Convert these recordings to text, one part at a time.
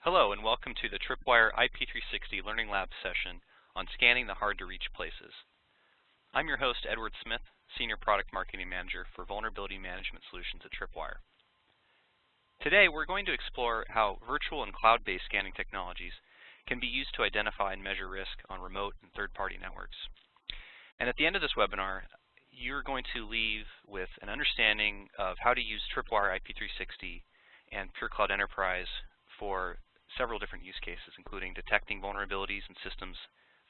Hello and welcome to the Tripwire IP360 Learning Lab session on scanning the hard-to-reach places. I'm your host, Edward Smith, Senior Product Marketing Manager for Vulnerability Management Solutions at Tripwire. Today, we're going to explore how virtual and cloud-based scanning technologies can be used to identify and measure risk on remote and third-party networks. And at the end of this webinar, you're going to leave with an understanding of how to use Tripwire IP360 and PureCloud Enterprise for several different use cases, including detecting vulnerabilities in systems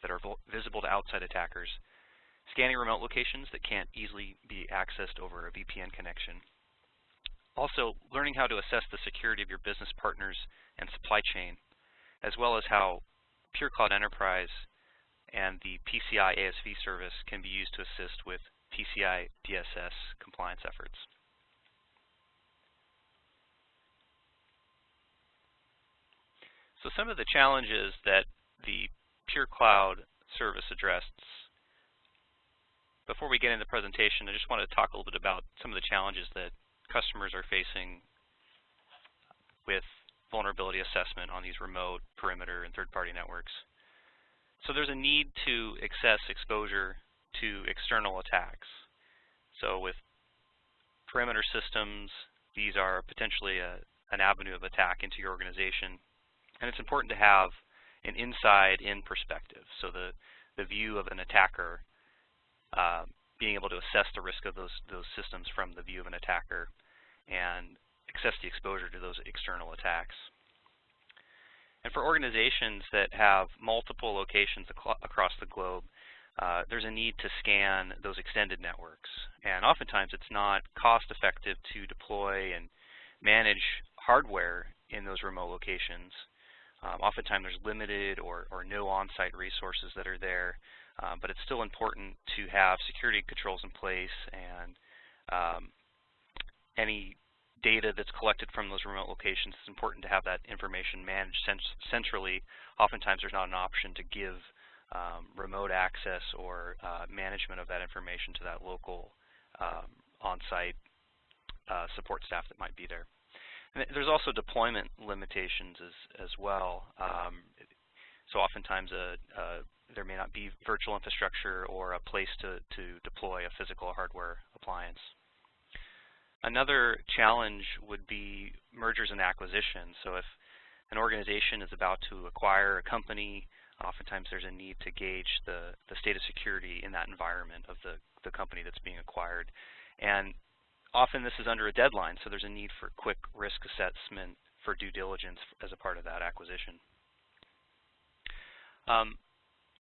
that are visible to outside attackers, scanning remote locations that can't easily be accessed over a VPN connection. Also, learning how to assess the security of your business partners and supply chain, as well as how PureCloud Enterprise and the PCI ASV service can be used to assist with PCI DSS compliance efforts. So some of the challenges that the PureCloud service addressed, before we get into the presentation, I just want to talk a little bit about some of the challenges that customers are facing with vulnerability assessment on these remote, perimeter, and third-party networks. So there's a need to access exposure to external attacks. So with perimeter systems, these are potentially a, an avenue of attack into your organization and it's important to have an inside-in perspective. So the, the view of an attacker, uh, being able to assess the risk of those, those systems from the view of an attacker and assess the exposure to those external attacks. And for organizations that have multiple locations across the globe, uh, there's a need to scan those extended networks. And oftentimes it's not cost effective to deploy and manage hardware in those remote locations. Um, oftentimes there's limited or, or no on-site resources that are there, um, but it's still important to have security controls in place and um, any data that's collected from those remote locations, it's important to have that information managed centrally. Oftentimes there's not an option to give um, remote access or uh, management of that information to that local um, on-site uh, support staff that might be there. And there's also deployment limitations as, as well. Um, so oftentimes a, a, there may not be virtual infrastructure or a place to, to deploy a physical hardware appliance. Another challenge would be mergers and acquisitions. So if an organization is about to acquire a company, oftentimes there's a need to gauge the, the state of security in that environment of the, the company that's being acquired. And often this is under a deadline, so there's a need for quick risk assessment for due diligence as a part of that acquisition. Um,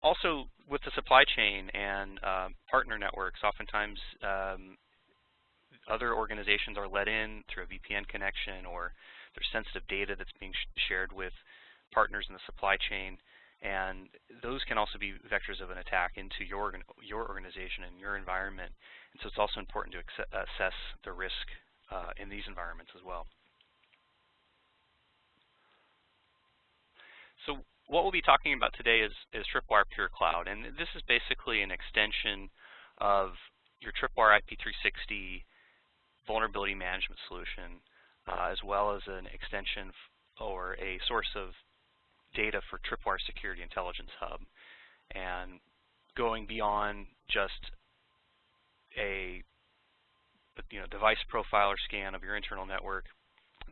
also, with the supply chain and uh, partner networks, oftentimes um, other organizations are let in through a VPN connection or there's sensitive data that's being sh shared with partners in the supply chain and those can also be vectors of an attack into your your organization and your environment. And so it's also important to assess the risk uh, in these environments as well. So what we'll be talking about today is, is Tripwire Pure Cloud, and this is basically an extension of your Tripwire IP360 vulnerability management solution, uh, as well as an extension or a source of data for Tripwire Security Intelligence Hub and going beyond just a you know device profile or scan of your internal network,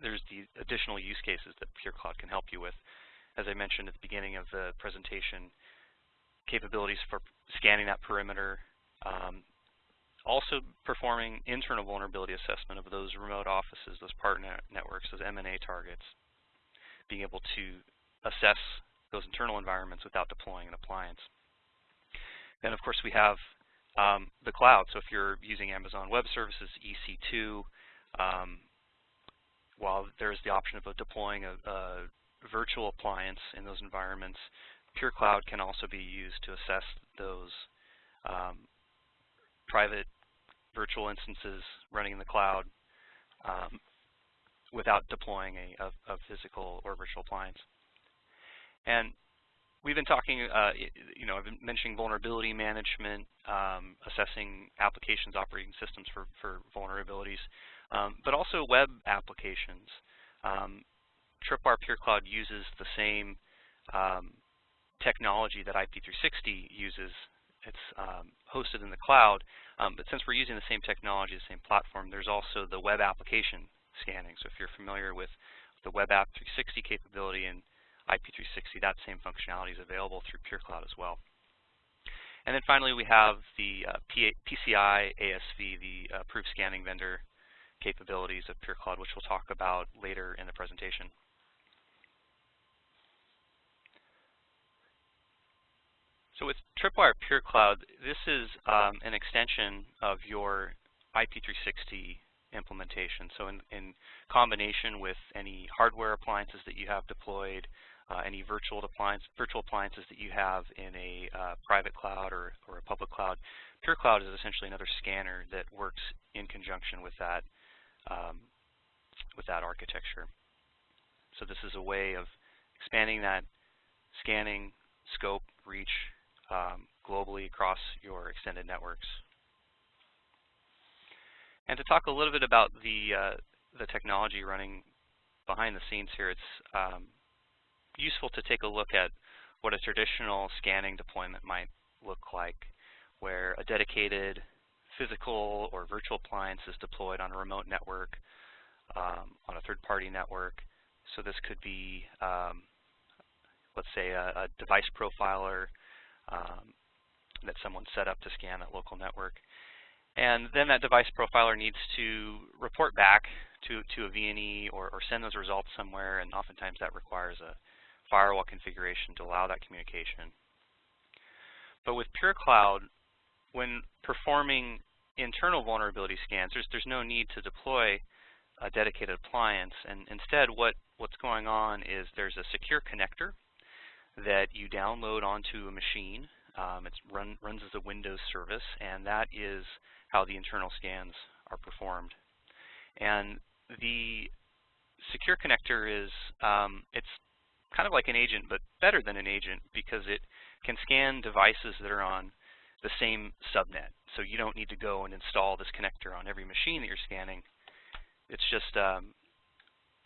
there's the additional use cases that PureCloud can help you with. As I mentioned at the beginning of the presentation, capabilities for scanning that perimeter, um, also performing internal vulnerability assessment of those remote offices, those partner networks, those M&A targets, being able to assess those internal environments without deploying an appliance. Then, of course, we have um, the cloud. So if you're using Amazon Web Services, EC2, um, while there's the option of deploying a, a, virtual appliance in those environments, Pure Cloud can also be used to assess those um, private virtual instances running in the cloud um, without deploying a, a, a physical or virtual appliance. And we've been talking, uh, you know, I've been mentioning vulnerability management, um, assessing applications, operating systems for, for vulnerabilities, um, but also web applications. Um, Tripwire PureCloud uses the same um, technology that IP360 uses. It's um, hosted in the cloud, um, but since we're using the same technology, the same platform, there's also the web application scanning. So if you're familiar with the web app 360 capability in IP360, that same functionality is available through PureCloud as well. And then finally, we have the uh, PCI ASV, the uh, approved scanning vendor capabilities of PureCloud, which we'll talk about later in the presentation. So with Tripwire PureCloud, this is um, an extension of your IP360 implementation. So in, in, combination with any hardware appliances that you have deployed, uh, any virtual, appliance, virtual appliances that you have in a uh, private cloud or, or a public cloud, PureCloud is essentially another scanner that works in conjunction with that um, with that architecture. So this is a way of expanding that scanning scope, reach, um, globally across your extended networks. And to talk a little bit about the, uh, the technology running behind the scenes here, it's um, useful to take a look at what a traditional scanning deployment might look like, where a dedicated physical or virtual appliance is deployed on a remote network, um, on a third-party network. So this could be, um, let's say, a, a, device profiler um, that someone set up to scan that local network. And then that device profiler needs to report back to, to a VNE or, or send those results somewhere, and oftentimes that requires a firewall configuration to allow that communication. But with PureCloud, when performing internal vulnerability scans, there's, there's no need to deploy a dedicated appliance. And instead, what, what's going on is there's a secure connector that you download onto a machine. Um, it run, runs as a Windows service, and that is how the internal scans are performed. And the secure connector is, um, it's kind of like an agent, but better than an agent because it can scan devices that are on the same subnet. So you don't need to go and install this connector on every machine that you're scanning. It's just um,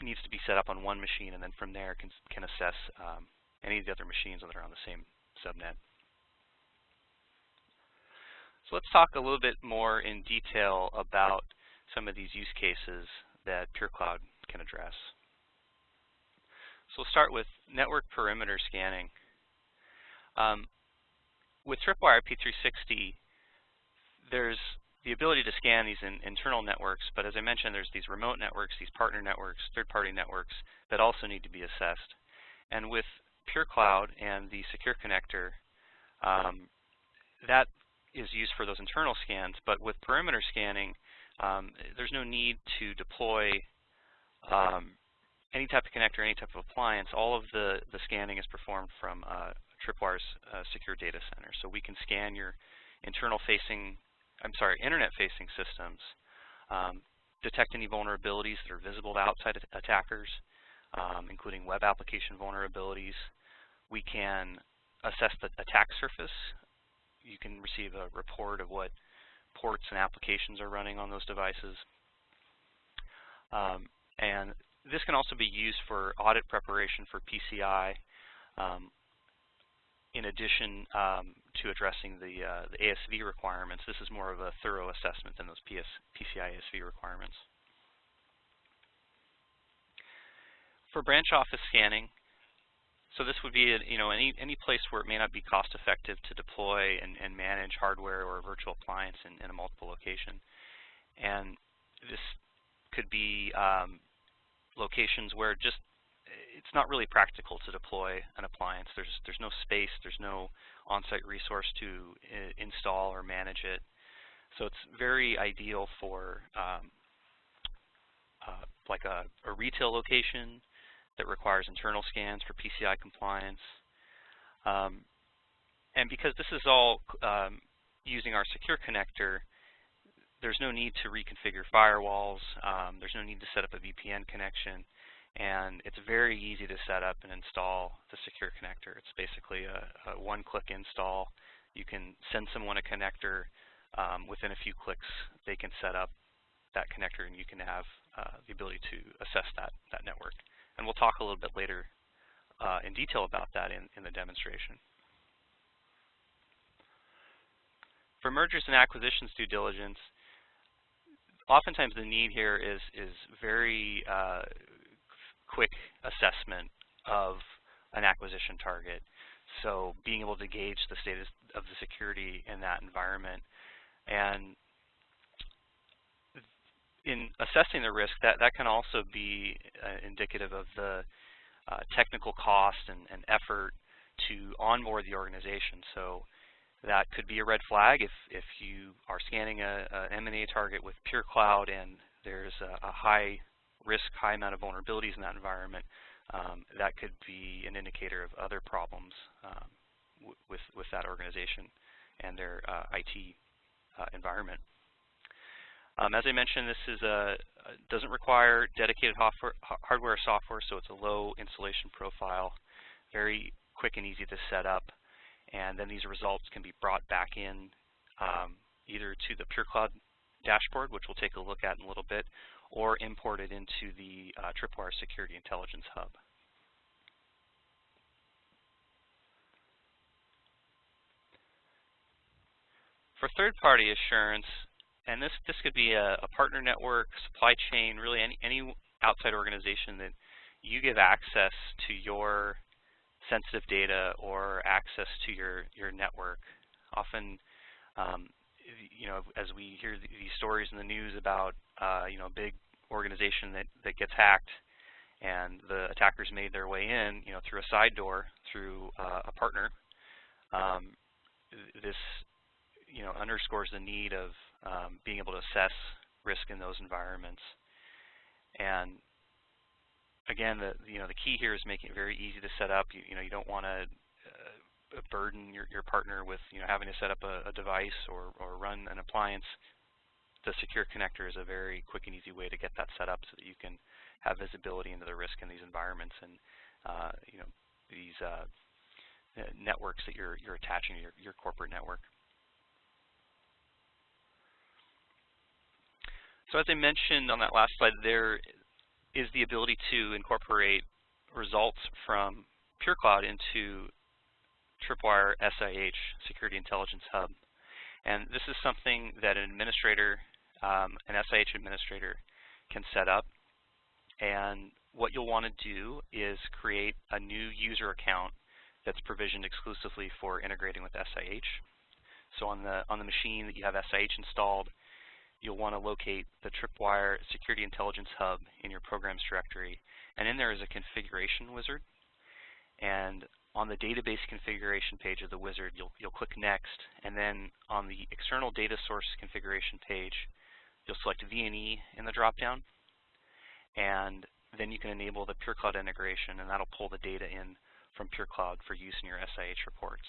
needs to be set up on one machine, and then from there can, can assess um, any of the other machines that are on the same subnet. So let's talk a little bit more in detail about some of these use cases that PureCloud can address. So we'll start with network perimeter scanning. Um, with Tripwire IP360, there's the ability to scan these in internal networks, but as I mentioned, there's these remote networks, these partner networks, third-party networks that also need to be assessed. And with PureCloud and the secure connector, um, that is used for those internal scans. But with perimeter scanning, um, there's no need to deploy um, any type of connector, any type of appliance. All of the, the scanning is performed from uh, Tripwire's uh, secure data center. So we can scan your internal facing, I'm sorry, internet facing systems, um, detect any vulnerabilities that are visible to outside attackers, um, including web application vulnerabilities. We can assess the attack surface. You can receive a report of what ports and applications are running on those devices. Um, and this can also be used for audit preparation for PCI, um, in addition um, to addressing the, uh, the, ASV requirements. This is more of a thorough assessment than those PS, PCI ASV requirements. For branch office scanning, so this would be, you know, any any place where it may not be cost effective to deploy and, and manage hardware or a virtual appliance in, in a multiple location. And this could be um, locations where just it's not really practical to deploy an appliance. There's there's no space, there's no on-site resource to install or manage it. So it's very ideal for um, uh, like a, a, retail location that requires internal scans for PCI compliance. Um, and because this is all um, using our secure connector, there's no need to reconfigure firewalls. Um, there's no need to set up a VPN connection. And it's very easy to set up and install the secure connector. It's basically a, a one-click install. You can send someone a connector. Um, within a few clicks, they can set up that connector, and you can have uh, the ability to assess that, that network And we'll talk a little bit later uh, in detail about that in, in the demonstration. For mergers and acquisitions due diligence, oftentimes the need here is, is very uh, quick assessment of an acquisition target. So being able to gauge the status of the security in that environment. And in assessing the risk, that, that can also be uh, indicative of the uh, technical cost and, and, effort to onboard the organization. So that could be a red flag if, if you are scanning a, M&A target with pure cloud and there's a, a, high risk, high amount of vulnerabilities in that environment. Um, that could be an indicator of other problems um, with, with that organization and their uh, IT uh, environment. Um, as I mentioned, this is a, doesn't require dedicated hardware or software, so it's a low installation profile, very quick and easy to set up, and then these results can be brought back in um, either to the PureCloud dashboard, which we'll take a look at in a little bit, or imported into the uh, Tripwire Security Intelligence Hub. For third-party assurance, and this, this could be a, a, partner network, supply chain, really any, any outside organization that you give access to your sensitive data or access to your, your network. Often, um, you know, as we hear these stories in the news about, uh, you know, a big organization that, that gets hacked and the attackers made their way in, you know, through a side door, through uh, a partner, um, this, you know, underscores the need of um, being able to assess risk in those environments. And again, the you know the key here is making it very easy to set up. You, you know you don't want to uh, burden your, your partner with you know having to set up a, a device or, or run an appliance. The secure connector is a very quick and easy way to get that set up so that you can have visibility into the risk in these environments and uh, you know these uh, networks that you're you're attaching to your, your corporate network. So as I mentioned on that last slide, there is the ability to incorporate results from PureCloud into Tripwire SIH, Security Intelligence Hub. And this is something that an administrator, um, an SIH administrator, can set up. And what you'll want to do is create a new user account that's provisioned exclusively for integrating with SIH. So on the on the machine that you have SIH installed, you'll want to locate the Tripwire Security Intelligence Hub in your programs directory. And in there is a configuration wizard. And on the database configuration page of the wizard, you'll, you'll click Next. And then on the external data source configuration page, you'll select VNE in the dropdown. And then you can enable the PureCloud integration, and that'll pull the data in from PureCloud for use in your SIH reports.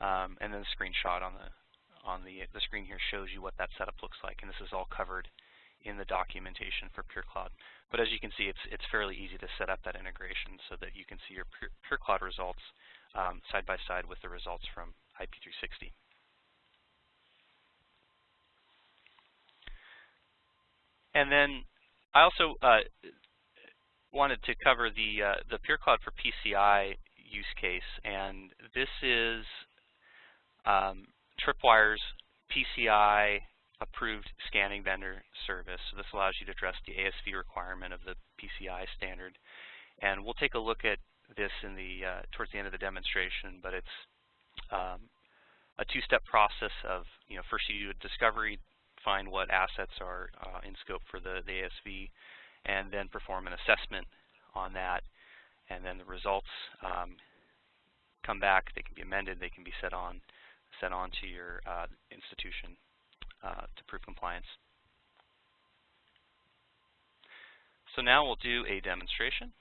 Um, and then the screenshot on the on the, the screen here shows you what that setup looks like, and this is all covered in the documentation for PureCloud. But as you can see, it's, it's fairly easy to set up that integration so that you can see your Pure, PureCloud results um, side by side with the results from IP360. And then I also uh, wanted to cover the, uh, the PureCloud for PCI use case, and this is um, Tripwire's PCI approved scanning vendor service. So this allows you to address the ASV requirement of the PCI standard. And we'll take a look at this in the uh, towards the end of the demonstration, but it's um, a two-step process of, you know, first you do a discovery, find what assets are uh, in scope for the, the ASV, and then perform an assessment on that. And then the results um, come back, they can be amended, they can be set on sent on to your uh, institution uh, to prove compliance. So now we'll do a demonstration.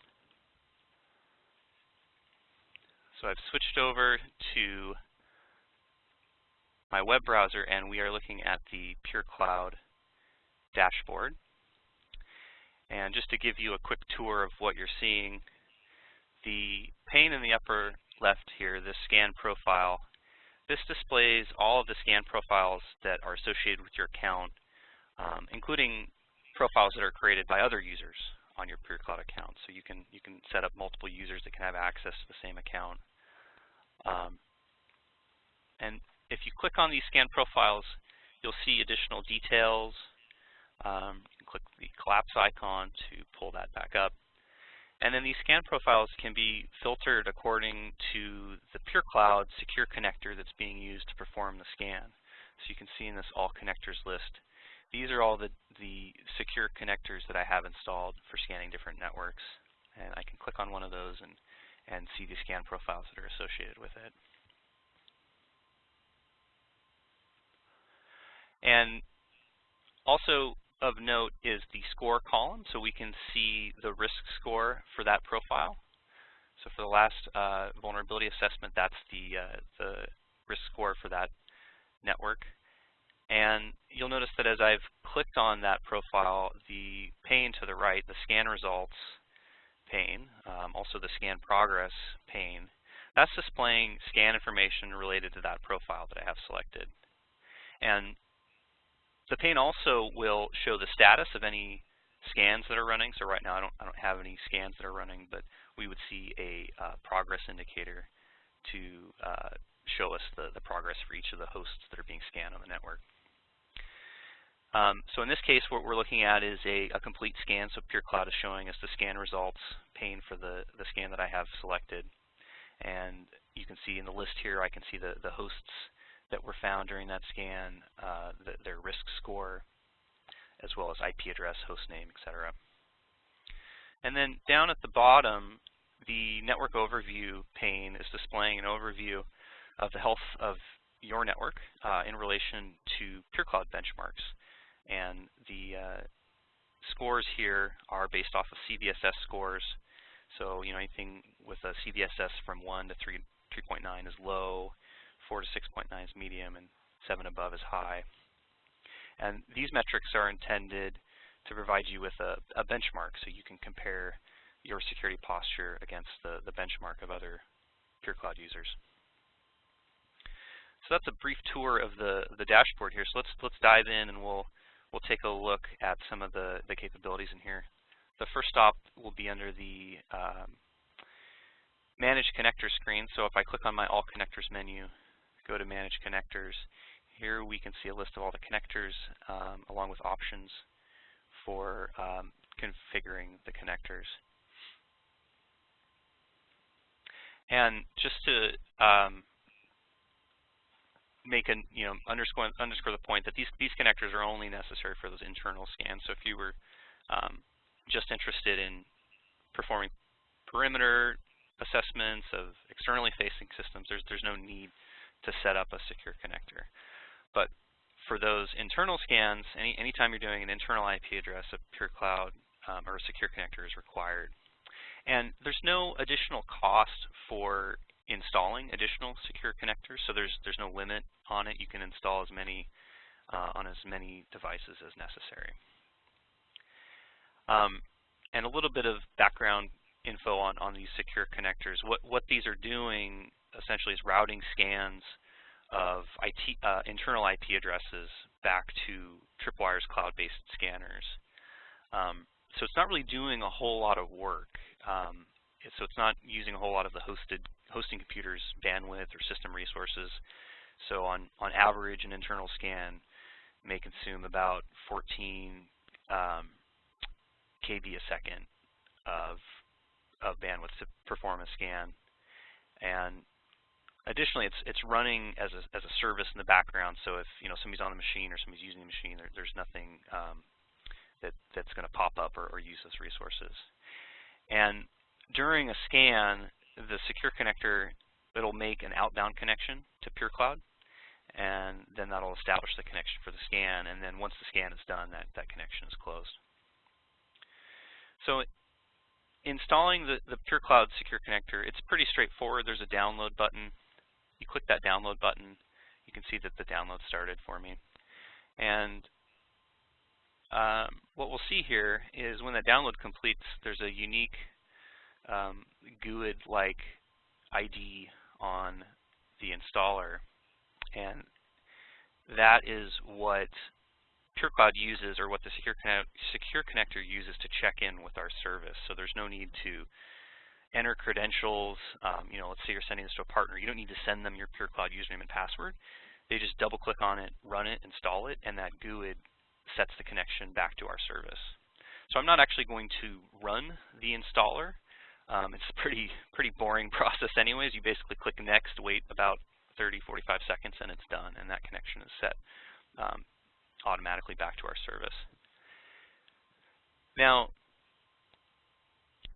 So I've switched over to my web browser and we are looking at the Pure Cloud dashboard. And just to give you a quick tour of what you're seeing, the pane in the upper left here, the scan profile, this displays all of the scan profiles that are associated with your account, um, including profiles that are created by other users on your PureCloud account. So you can you can set up multiple users that can have access to the same account. Um, and if you click on these scan profiles, you'll see additional details. Um, you can click the collapse icon to pull that back up. And then these scan profiles can be filtered according to the PureCloud secure connector that's being used to perform the scan. So you can see in this all connectors list, these are all the, the secure connectors that I have installed for scanning different networks. And I can click on one of those and, and see the scan profiles that are associated with it. And also of note is the score column, so we can see the risk score for that profile. So for the last uh, vulnerability assessment, that's the, uh, the risk score for that network. And you'll notice that as I've clicked on that profile, the pane to the right, the scan results pane, um, also the scan progress pane, that's displaying scan information related to that profile that I have selected. And the pane also will show the status of any scans that are running. So right now I don't, I don't have any scans that are running, but we would see a uh, progress indicator to uh, show us the, the progress for each of the hosts that are being scanned on the network. Um, so in this case, what we're looking at is a, a, complete scan. So PureCloud is showing us the scan results pane for the, the scan that I have selected. And you can see in the list here, I can see the, the hosts that were found during that scan, uh, the, their risk score, as well as IP address, host name, etc. And then down at the bottom, the network overview pane is displaying an overview of the health of your network uh, in relation to PureCloud benchmarks. And the uh, scores here are based off of CVSS scores. So, you know, anything with a CVSS from 1 to 3, 3.9 is low, 4 to 6.9 is medium, and 7 above is high. And these metrics are intended to provide you with a, a benchmark so you can compare your security posture against the, the benchmark of other pure cloud users. So that's a brief tour of the, the dashboard here. So let's let's dive in and we'll we'll take a look at some of the, the capabilities in here. The first stop will be under the um, Manage Connector screen. So if I click on my All Connectors menu, go to Manage Connectors. Here we can see a list of all the connectors um, along with options for um, configuring the connectors. And just to um, make an you know underscore underscore the point that these these connectors are only necessary for those internal scans. So if you were um, just interested in performing perimeter assessments of externally facing systems, there's there's no need to set up a secure connector. But for those internal scans, any anytime you're doing an internal IP address, a PureCloud um, or a secure connector is required. And there's no additional cost for installing additional secure connectors, so there's there's no limit on it. You can install as many uh, on as many devices as necessary. Um, and a little bit of background info on, on these secure connectors. What, what these are doing essentially is routing scans of IT, uh, internal IP addresses back to Tripwire's cloud-based scanners. Um, so it's not really doing a whole lot of work. Um, so it's not using a whole lot of the hosted hosting computers bandwidth or system resources. So on, on average, an internal scan may consume about 14 um, KB a second of, of bandwidth to perform a scan. And Additionally, it's it's running as a as a service in the background. So if you know somebody's on the machine or somebody's using the machine, there, there's nothing um, that that's going to pop up or, or use those resources. And during a scan, the secure connector it'll make an outbound connection to PureCloud, and then that'll establish the connection for the scan. And then once the scan is done, that that connection is closed. So installing the, the PureCloud Secure Connector, it's pretty straightforward. There's a download button you click that download button, you can see that the download started for me. And um, what we'll see here is when that download completes, there's a unique um, GUID-like ID on the installer. And that is what PureCloud uses or what the Secure, Secure Connector uses to check in with our service. So there's no need to enter credentials. Um, you know, let's say you're sending this to a partner. You don't need to send them your PureCloud username and password. They just double click on it, run it, install it, and that GUID sets the connection back to our service. So I'm not actually going to run the installer. Um, it's a pretty, pretty boring process anyways. You basically click next, wait about 30, 45 seconds, and it's done, and that connection is set um, automatically back to our service. Now,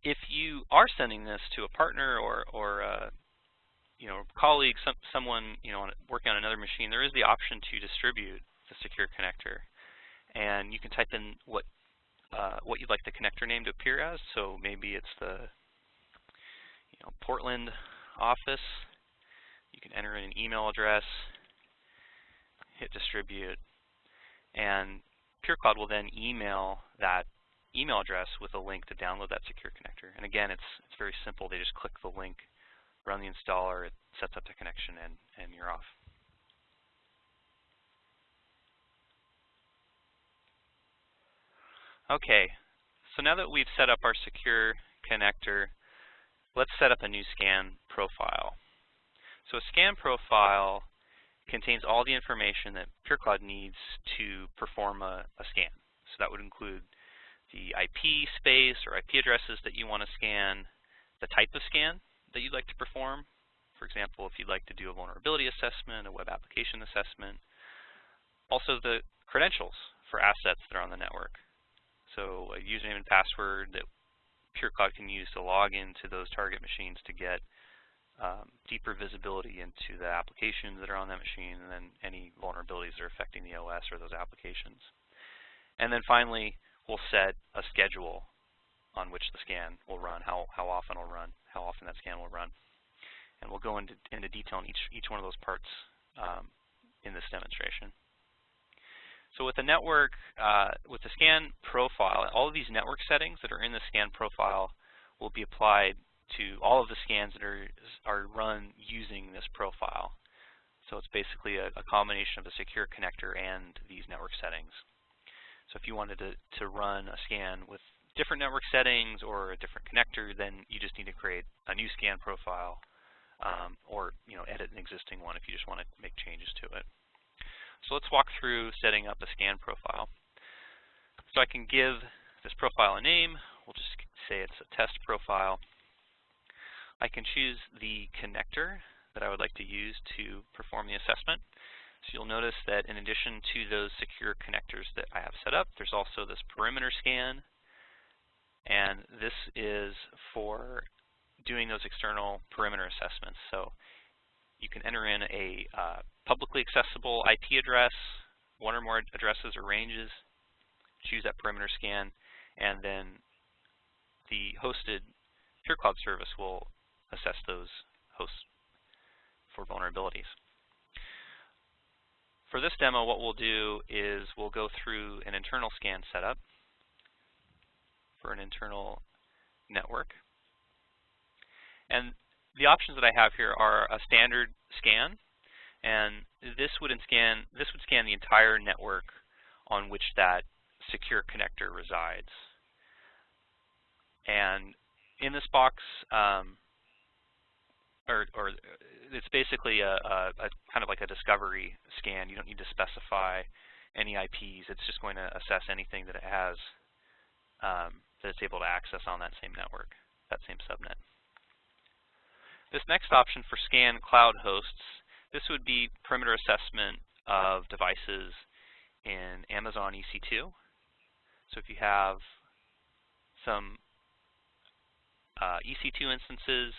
if you are sending this to a partner or, or uh, you know, colleague, some, someone you know working on another machine, there is the option to distribute the secure connector, and you can type in what uh, what you'd like the connector name to appear as. So maybe it's the you know Portland office. You can enter in an email address, hit distribute, and PureCloud will then email that email address with a link to download that secure connector. And again, it's it's very simple. They just click the link, run the installer, it sets up the connection, and, and you're off. Okay, so now that we've set up our secure connector, let's set up a new scan profile. So a scan profile contains all the information that PureCloud needs to perform a, a scan. So that would include the IP space or IP addresses that you want to scan, the type of scan that you'd like to perform. For example, if you'd like to do a vulnerability assessment, a web application assessment. Also the credentials for assets that are on the network. So a username and password that PureCloud can use to log into those target machines to get um, deeper visibility into the applications that are on that machine and then any vulnerabilities that are affecting the OS or those applications. And then finally, we'll set a schedule on which the scan will run, how, how often it'll run, how often that scan will run. And we'll go into, into detail on each, each one of those parts um, in this demonstration. So with the network, uh, with the scan profile, all of these network settings that are in the scan profile will be applied to all of the scans that are, are run using this profile. So it's basically a, a combination of the secure connector and these network settings. So if you wanted to, to run a scan with different network settings or a different connector, then you just need to create a new scan profile um, or you know edit an existing one if you just want to make changes to it. So let's walk through setting up a scan profile. So I can give this profile a name. We'll just say it's a test profile. I can choose the connector that I would like to use to perform the assessment. You'll notice that in addition to those secure connectors that I have set up, there's also this perimeter scan. And this is for doing those external perimeter assessments. So you can enter in a uh, publicly accessible IP address, one or more addresses or ranges, choose that perimeter scan, and then the hosted PureCloud service will assess those hosts for vulnerabilities. For this demo, what we'll do is we'll go through an internal scan setup for an internal network. And the options that I have here are a standard scan, and this would scan this would scan the entire network on which that secure connector resides. And in this box, um, or, or it's basically a, a, a, kind of like a discovery scan. You don't need to specify any IPs. It's just going to assess anything that it has um, that it's able to access on that same network, that same subnet. This next option for scan cloud hosts, this would be perimeter assessment of devices in Amazon EC2. So if you have some uh, EC2 instances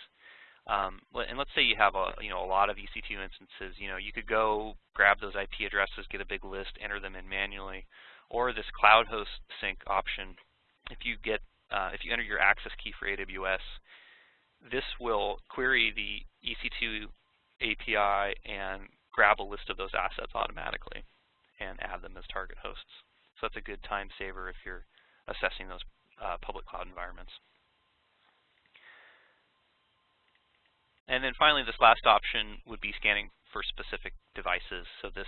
um, and let's say you have a you know a lot of EC2 instances. You know you could go grab those IP addresses, get a big list, enter them in manually, or this cloud host sync option. If you get uh, if you enter your access key for AWS, this will query the EC2 API and grab a list of those assets automatically and add them as target hosts. So that's a good time saver if you're assessing those uh, public cloud environments. And then finally, this last option would be scanning for specific devices. So this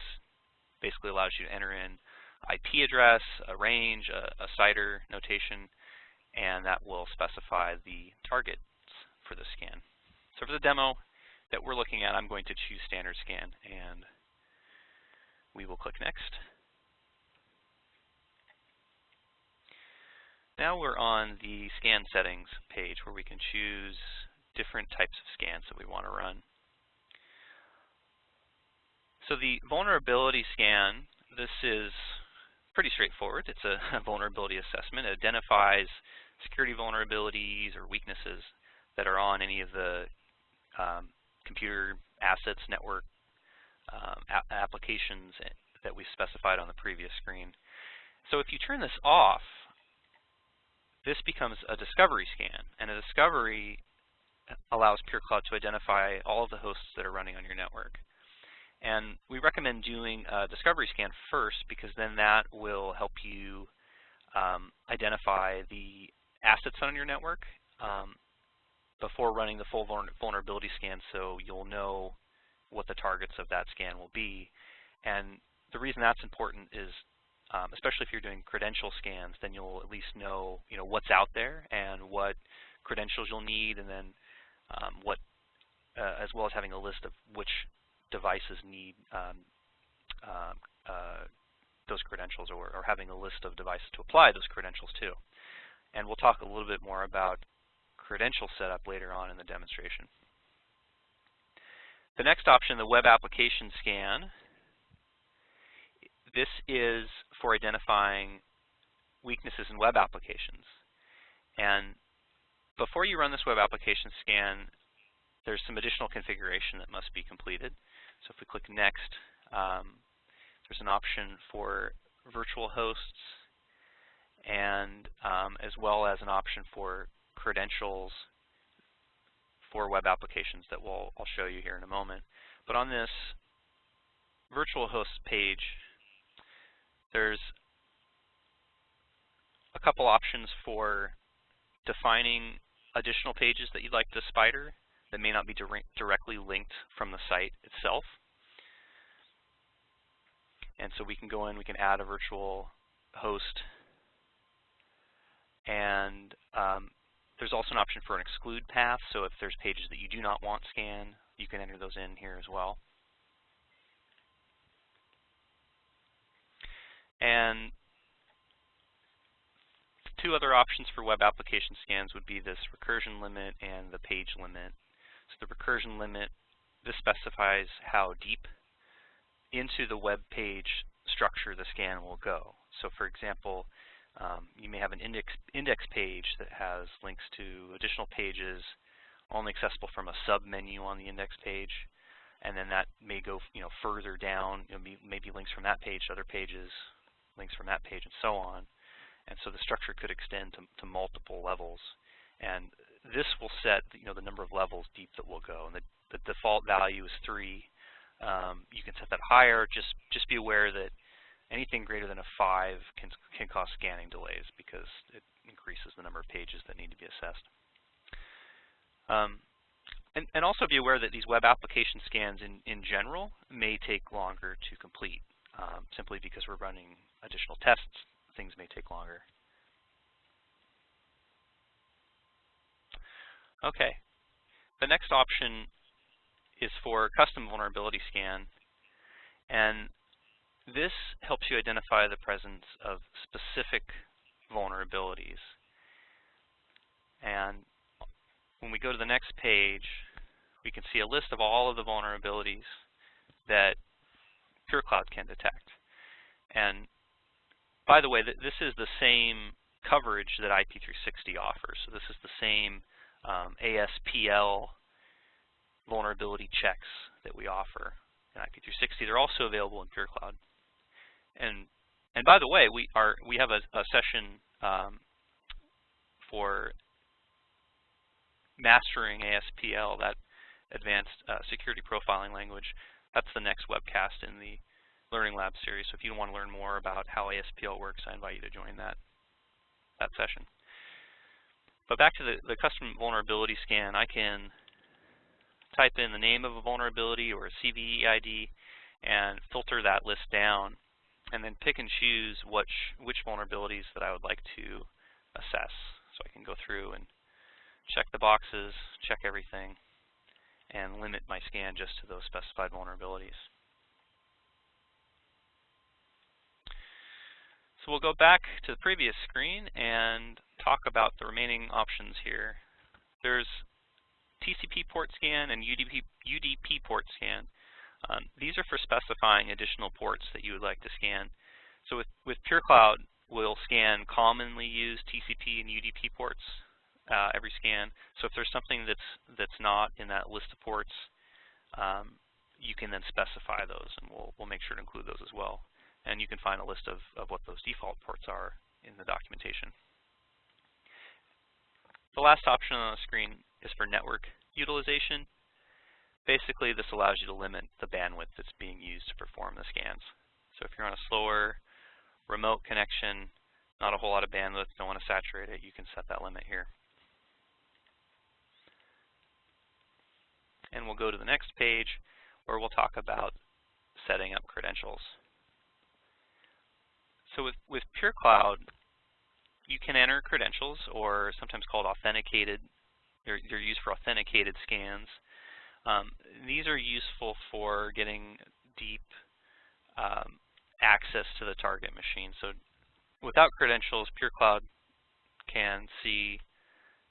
basically allows you to enter in IP address, a range, a, a CIDR notation, and that will specify the targets for the scan. So for the demo that we're looking at, I'm going to choose standard scan, and we will click next. Now we're on the scan settings page where we can choose different types of scans that we want to run. So the vulnerability scan, this is pretty straightforward. It's a vulnerability assessment. It identifies security vulnerabilities or weaknesses that are on any of the um, computer assets, network um, applications that we specified on the previous screen. So if you turn this off, this becomes a discovery scan, and a discovery allows PureCloud to identify all of the hosts that are running on your network. And we recommend doing a discovery scan first because then that will help you um, identify the assets on your network um, before running the full vulnerability scan so you'll know what the targets of that scan will be. And the reason that's important is um, especially if you're doing credential scans, then you'll at least know, you know, what's out there and what credentials you'll need, and then um, what, uh, as well as having a list of which devices need um, uh, uh, those credentials, or, or, having a list of devices to apply those credentials to. And we'll talk a little bit more about credential setup later on in the demonstration. The next option, the web application scan, this is for identifying weaknesses in web applications. And before you run this web application scan, there's some additional configuration that must be completed. So if we click Next, um, there's an option for virtual hosts and um, as well as an option for credentials for web applications that we'll, I'll show you here in a moment. But on this virtual host page, there's a couple options for defining additional pages that you'd like to spider that may not be directly linked from the site itself. And so we can go in, we can add a virtual host, and um, there's also an option for an exclude path. So if there's pages that you do not want scanned, you can enter those in here as well. And two other options for web application scans would be this recursion limit and the page limit. So the recursion limit, this specifies how deep into the web page structure the scan will go. So for example, um, you may have an index, index page that has links to additional pages only accessible from a sub-menu on the index page and then that may go you know further down, you know, maybe links from that page to other pages, links from that page, and so on. And so the structure could extend to, to multiple levels. And this will set you know the number of levels deep that will go. And the, the default value is three. Um, you can set that higher. Just just be aware that anything greater than a five can can cause scanning delays because it increases the number of pages that need to be assessed. Um, and, and, also be aware that these web application scans in, in general may take longer to complete um, simply because we're running additional tests, things may take longer. Okay, the next option is for custom vulnerability scan, and this helps you identify the presence of specific vulnerabilities. And when we go to the next page, we can see a list of all of the vulnerabilities that PureCloud can detect. And by the way, this is the same coverage that IP360 offers. So this is the same um, ASPL vulnerability checks that we offer in IP360. They're also available in PureCloud. And and by the way, we are we have a, a session um, for mastering ASPL, that advanced uh, security profiling language. That's the next webcast in the Learning Lab series. So if you want to learn more about how ASPL works, I invite you to join that, that session. But back to the, the custom vulnerability scan, I can type in the name of a vulnerability or a CVE ID and filter that list down. and then pick and choose which, which vulnerabilities that I would like to assess. So I can go through and check the boxes, check everything, and limit my scan just to those specified vulnerabilities. So we'll go back to the previous screen and talk about the remaining options here. There's TCP port scan and UDP, UDP port scan. Um, these are for specifying additional ports that you would like to scan. So with, with PureCloud, we'll scan commonly used TCP and UDP ports uh, every scan. So if there's something that's that's not in that list of ports, um, you can then specify those, and we'll we'll make sure to include those as well. And you can find a list of of what those default ports are in the documentation. The last option on the screen is for network utilization. Basically, this allows you to limit the bandwidth that's being used to perform the scans. So if you're on a slower remote connection, not a whole lot of bandwidth, don't want to saturate it, you can set that limit here. and we'll go to the next page where we'll talk about setting up credentials. So with, with PureCloud, you can enter credentials, or sometimes called authenticated. They're, they're used for authenticated scans. Um, these are useful for getting deep um, access to the target machine. So without credentials, PureCloud can see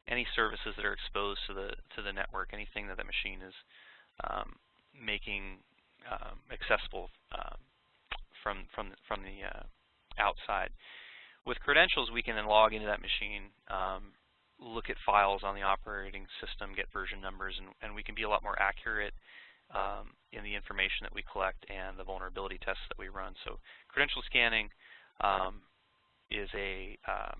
any services that are exposed to the to the network, anything that the machine is um, making um, accessible um, from from from the uh, outside. With credentials, we can then log into that machine, um, look at files on the operating system, get version numbers, and, and we can be a lot more accurate um, in the information that we collect and the vulnerability tests that we run. So credential scanning um, is a uh,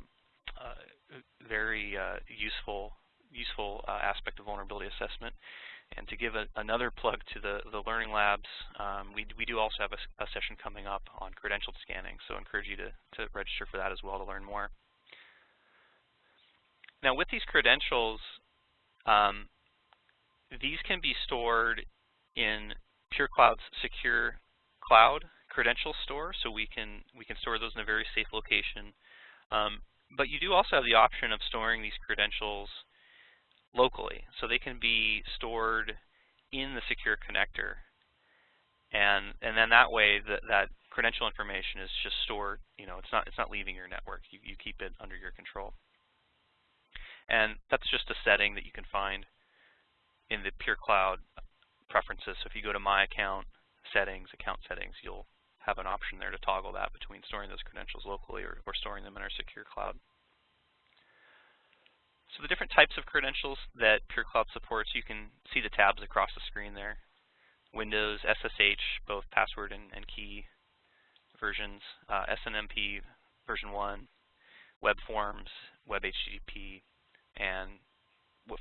very uh, useful useful uh, aspect of vulnerability assessment. And to give a, another plug to the, the Learning Labs, um, we, we do also have a, a, session coming up on credentialed scanning, so I encourage you to, to register for that as well to learn more. Now with these credentials, um, these can be stored in PureCloud's secure cloud credential store, so we can we can store those in a very safe location. Um, but you do also have the option of storing these credentials locally. So they can be stored in the secure connector. And and then that way that that credential information is just stored, you know, it's not it's not leaving your network. You you keep it under your control. And that's just a setting that you can find in the Pure Cloud preferences. So if you go to My Account, Settings, Account Settings, you'll have an option there to toggle that between storing those credentials locally or, or storing them in our secure cloud. So the different types of credentials that PureCloud supports, you can see the tabs across the screen there. Windows, SSH, both password and, and key versions, uh, SNMP version 1, web forms, web HTTP, and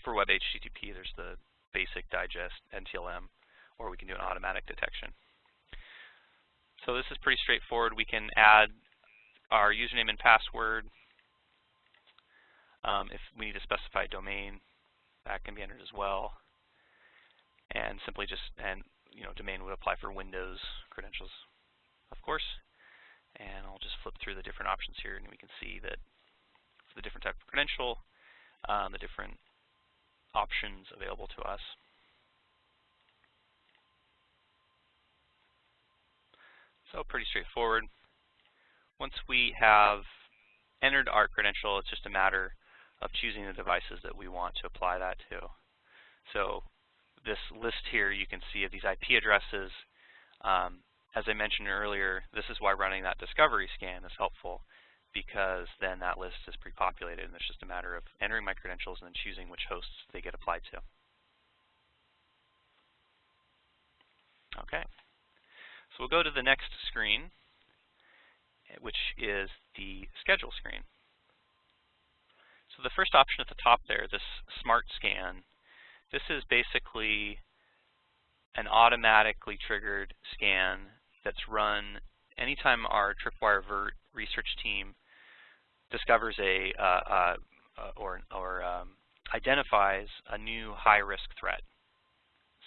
for web HTTP there's the basic digest NTLM, or we can do an automatic detection. So this is pretty straightforward. We can add our username and password. Um, if we need to specify domain, that can be entered as well. And simply just, and you know, domain would apply for Windows credentials, of course. And I'll just flip through the different options here, and we can see that for the different type of credential, um, the different options available to us. So pretty straightforward. Once we have entered our credential, it's just a matter of choosing the devices that we want to apply that to. So this list here you can see of these IP addresses. Um, as I mentioned earlier, this is why running that discovery scan is helpful because then that list is pre-populated and it's just a matter of entering my credentials and then choosing which hosts they get applied to. Okay. So we'll go to the next screen, which is the schedule screen. So the first option at the top there, this smart scan, this is basically an automatically triggered scan that's run anytime our Tripwire Vert research team discovers a uh, uh, or, or um, identifies a new high-risk threat.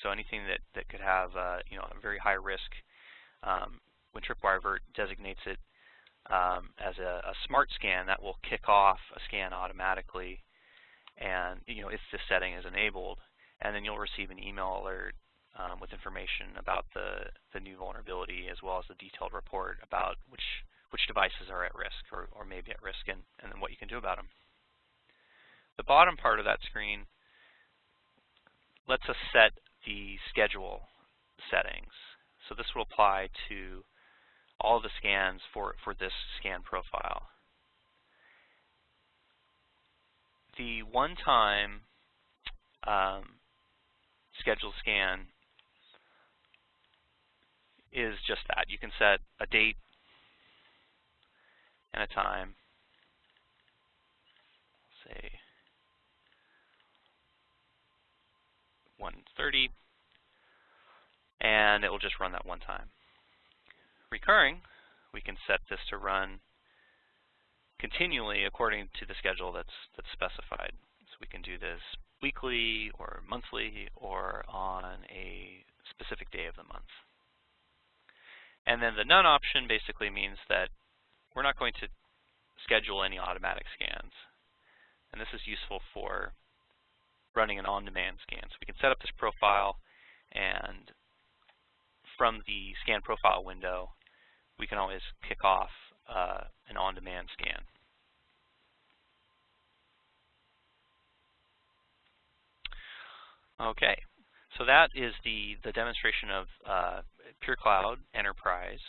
So anything that, that could have uh, you know a very high risk um, when Tripwire VERT designates it um, as a, a, smart scan, that will kick off a scan automatically, and you know if this setting is enabled, and then you'll receive an email alert um, with information about the the new vulnerability as well as the detailed report about which which devices are at risk or, or maybe at risk and, and then what you can do about them. The bottom part of that screen lets us set the schedule settings. So this will apply to all the scans for, for this scan profile. The one-time um, scheduled scan is just that. You can set a date and a time, say 130, and it will just run that one time. Recurring, we can set this to run continually according to the schedule that's, that's specified. So we can do this weekly or monthly or on a specific day of the month. And then the none option basically means that we're not going to schedule any automatic scans. And this is useful for running an on-demand scan. So we can set up this profile and from the scan profile window, we can always kick off uh, an on-demand scan. Okay, so that is the, the demonstration of uh, Pure Cloud Enterprise.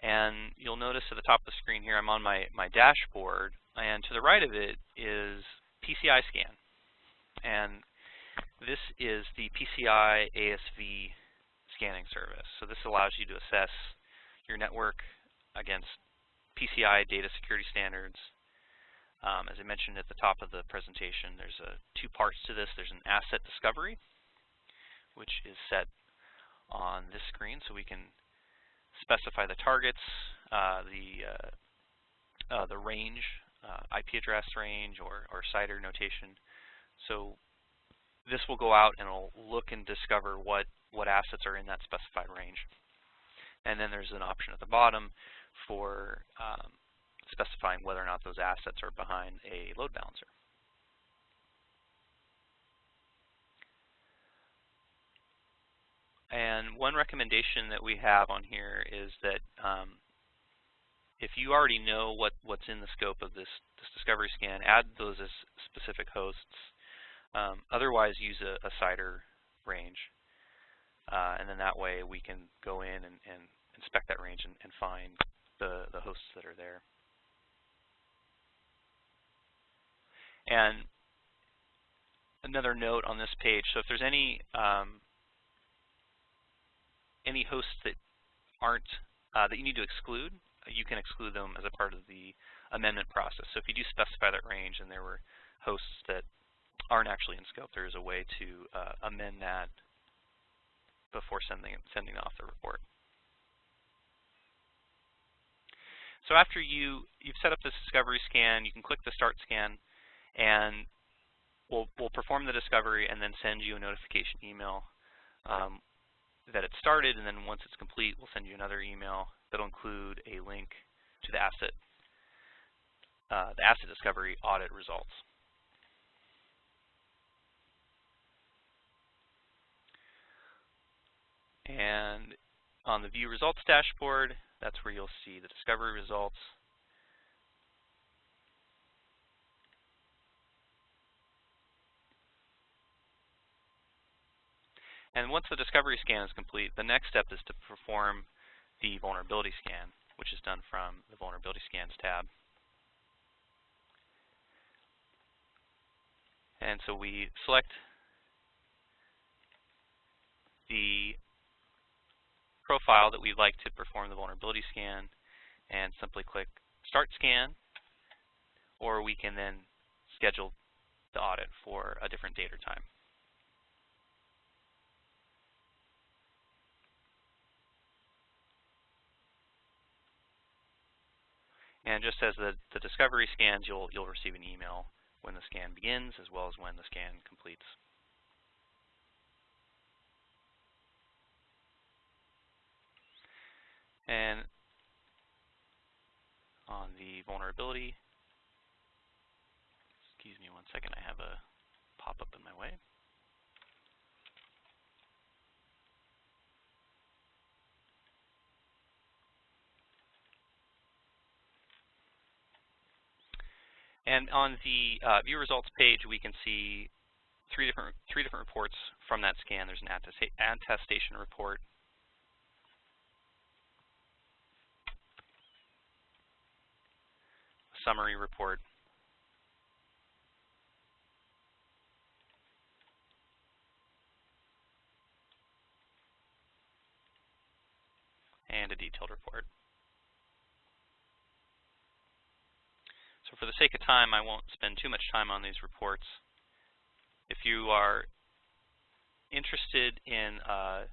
And you'll notice at the top of the screen here, I'm on my, my dashboard, and to the right of it is PCI Scan. And this is the PCI ASV scanning service. So this allows you to assess your network against PCI data security standards. Um, as I mentioned at the top of the presentation, there's a, two parts to this. There's an asset discovery, which is set on this screen, so we can specify the targets, uh, the uh, uh, the range, uh, IP address range, or, or CIDR notation. So this will go out and it'll look and discover what, what assets are in that specified range. And then there's an option at the bottom for um, specifying whether or not those assets are behind a load balancer. And one recommendation that we have on here is that um, if you already know what, what's in the scope of this, this discovery scan, add those as specific hosts um, otherwise, use a, a CIDR range. Uh, and then that way we can go in and, and inspect that range and, and, find the, the hosts that are there. And another note on this page, so if there's any um, any hosts that aren't uh, that you need to exclude, you can exclude them as a part of the amendment process. So if you do specify that range and there were hosts that aren't actually in scope, there is a way to uh, amend that before sending sending off the report. So after you you've set up this discovery scan, you can click the start scan, and we'll we'll perform the discovery and then send you a notification email um, that it started. And then once it's complete, we'll send you another email that'll include a link to the asset uh, the asset discovery audit results. And on the View Results dashboard, that's where you'll see the discovery results. And once the discovery scan is complete, the next step is to perform the vulnerability scan, which is done from the Vulnerability Scans tab. And so we select the profile that we'd like to perform the vulnerability scan and simply click Start Scan, or we can then schedule the audit for a different date or time. And just as the, the discovery scans, you'll, you'll receive an email when the scan begins as well as when the scan completes. And on the vulnerability, excuse me one second, I have a pop-up in my way. And on the uh, view results page, we can see three different three different reports from that scan. There's an attestation report, a summary report, and a detailed report. So for the sake of time, I won't spend too much time on these reports. If you are interested in uh,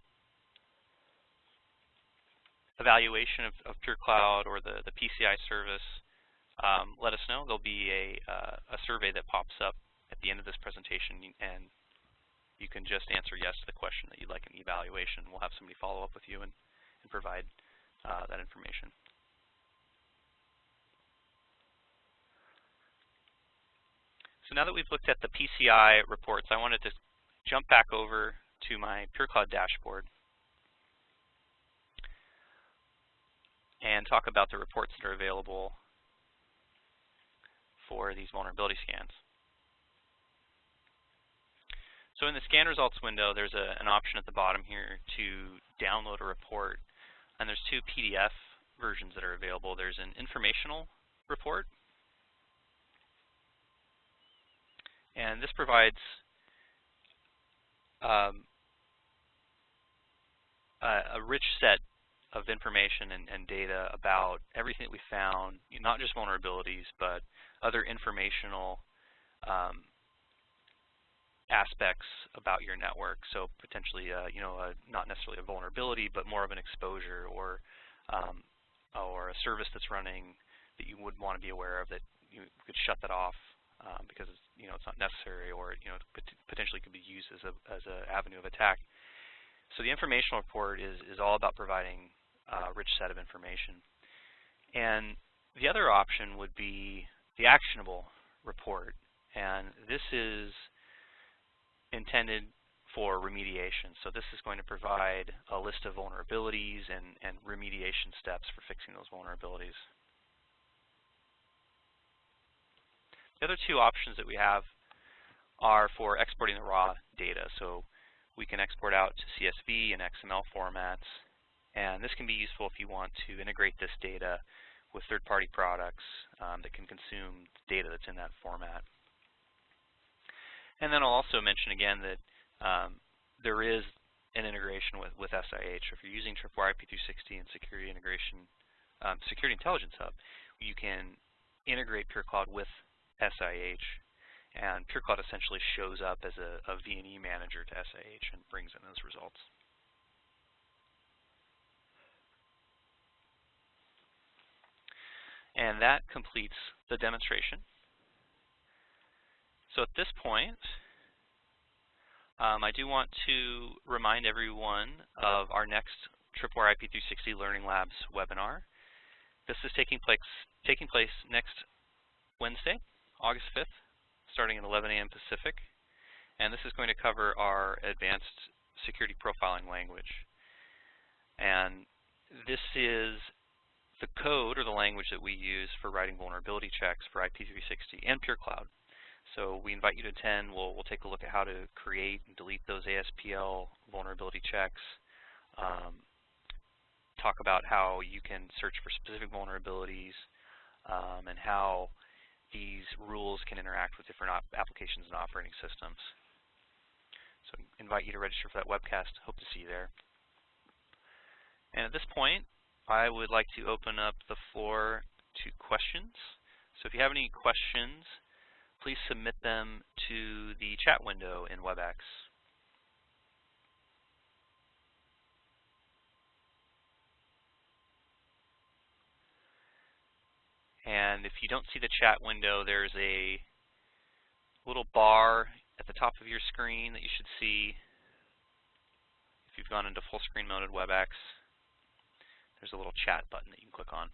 evaluation of, of Pure Cloud or the, the PCI service, um, let us know. There'll be a, uh, a survey that pops up at the end of this presentation, and you can just answer yes to the question that you'd like an evaluation. We'll have somebody follow up with you and, and provide uh, that information. So now that we've looked at the PCI reports, I wanted to jump back over to my PureCloud dashboard and talk about the reports that are available for these vulnerability scans. So in the scan results window, there's a, an option at the bottom here to download a report. And there's two PDF versions that are available. There's an informational report And this provides um, a, a, rich set of information and, and, data about everything that we found, not just vulnerabilities, but other informational um, aspects about your network. So potentially, uh, you know, a, not necessarily a vulnerability, but more of an exposure or um, or a service that's running that you would want to be aware of that you could shut that off um, because it's, you know it's not necessary or you know potentially could be used as a as an avenue of attack. So the informational report is is all about providing a rich set of information. And the other option would be the actionable report, and this is intended for remediation. So this is going to provide a list of vulnerabilities and, and remediation steps for fixing those vulnerabilities. The other two options that we have are for exporting the raw data. So we can export out to CSV and XML formats. And this can be useful if you want to integrate this data with third-party products um, that can consume data that's in that format. And then I'll also mention again that um, there is an integration with, with SIH. If you're using Tripwire IP360 and Security Integration, um, Security Intelligence Hub, you can integrate PureCloud with SIH. And PureCloud essentially shows up as a, a manager to SIH and brings in those results. And that completes the demonstration. So at this point, um, I do want to remind everyone of our next Tripwire IP360 Learning Labs webinar. This is taking place, taking place next Wednesday, August 5th, starting at 11 a.m. Pacific. And this is going to cover our advanced security profiling language. And this is the code or the language that we use for writing vulnerability checks for IP360 and PureCloud. So we invite you to attend. We'll, we'll take a look at how to create and delete those ASPL vulnerability checks, um, talk about how you can search for specific vulnerabilities, um, and how these rules can interact with different applications and operating systems. So invite you to register for that webcast. Hope to see you there. And at this point, I would like to open up the floor to questions. So if you have any questions, please submit them to the chat window in WebEx. And if you don't see the chat window, there's a little bar at the top of your screen that you should see if you've gone into full screen mode at WebEx. There's a little chat button that you can click on.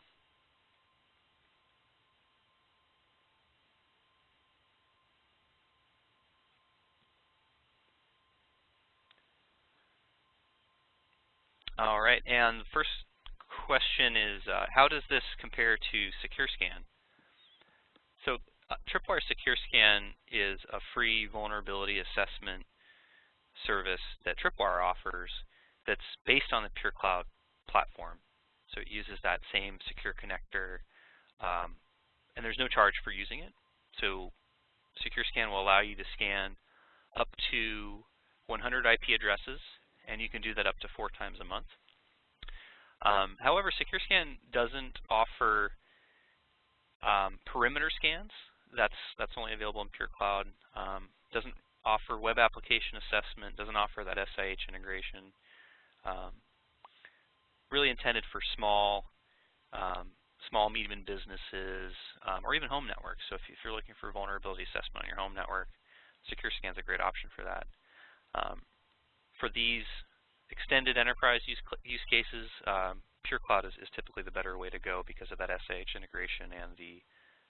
All right, and the first question is, uh, how does this compare to SecureScan? So uh, Tripwire SecureScan is a free vulnerability assessment service that Tripwire offers that's based on the PureCloud platform. So it uses that same secure connector, um, and there's no charge for using it. So secure scan will allow you to scan up to 100 IP addresses and you can do that up to four times a month. Um, however, SecureScan doesn't offer um, perimeter scans. That's that's only available in PureCloud. Um, doesn't offer web application assessment. Doesn't offer that SIH integration. Um, really intended for small, um, small medium businesses, um, or even home networks. So if, if, you're looking for a vulnerability assessment on your home network, SecureScan is a great option for that. Um, for these extended enterprise use, use cases, um, PureCloud is, is, typically the better way to go because of that SIH integration and the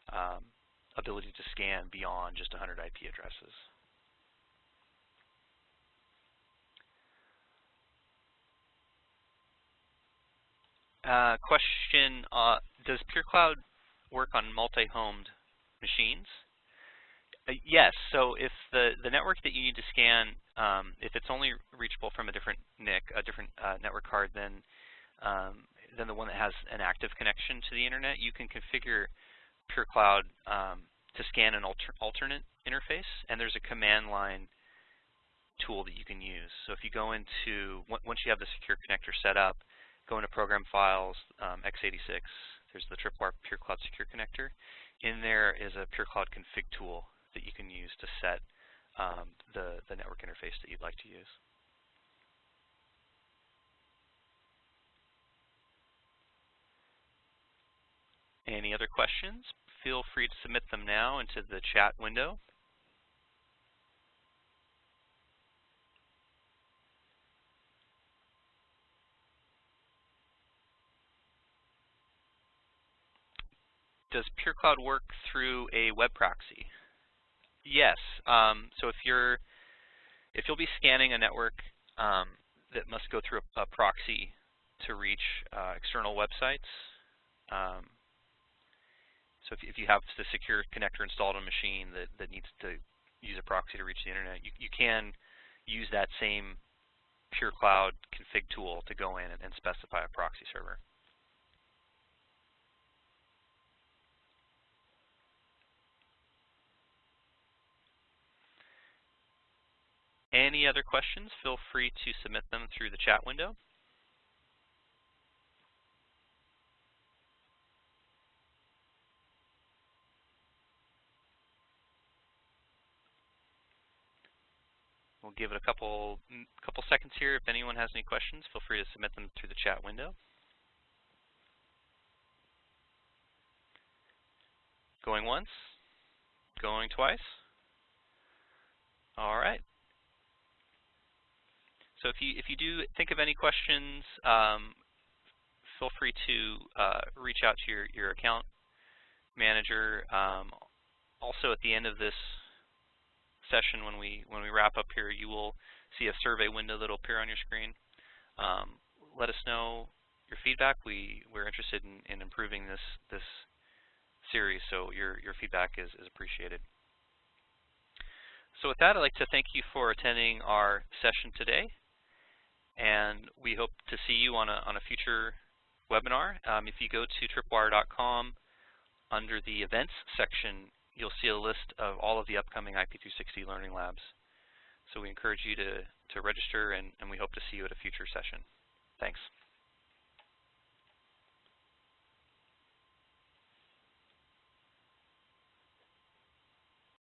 um, ability to scan beyond just 100 IP addresses. Uh, question, uh, does PureCloud work on multi-homed machines? Uh, yes, so if the, the network that you need to scan, um, if it's only reachable from a different NIC, a different uh, network card than, um, than the one that has an active connection to the internet, you can configure PureCloud um, to scan an alter alternate interface, and there's a command line tool that you can use. So if you go into, once you have the secure connector set up, go into Program Files, um, x86, there's the Tripwire PureCloud Secure Connector. In there is a PureCloud config tool that you can use to set um, the, the network interface that you'd like to use. Any other questions? Feel free to submit them now into the chat window. Does PureCloud work through a web proxy? Yes. Um, so if you're if you'll be scanning a network um, that must go through a, a proxy to reach uh, external websites, um, so if, if, you have the secure connector installed on a machine that, that needs to use a proxy to reach the internet, you, you can use that same PureCloud config tool to go in and, and specify a proxy server. Any other questions, feel free to submit them through the chat window. We'll give it a couple mm, couple seconds here. If anyone has any questions, feel free to submit them through the chat window. Going once, going twice. All right. So if you if you do think of any questions, um, feel free to uh, reach out to your your account manager. Um, also, at the end of this session, when we when we wrap up here, you will see a survey window that will appear on your screen. Um, let us know your feedback. We we're interested in, in improving this this series, so your your feedback is is appreciated. So with that, I'd like to thank you for attending our session today and we hope to see you on a, on a future webinar. Um, if you go to tripwire.com, under the events section, you'll see a list of all of the upcoming IP360 Learning Labs. So we encourage you to, to register, and, and we hope to see you at a future session.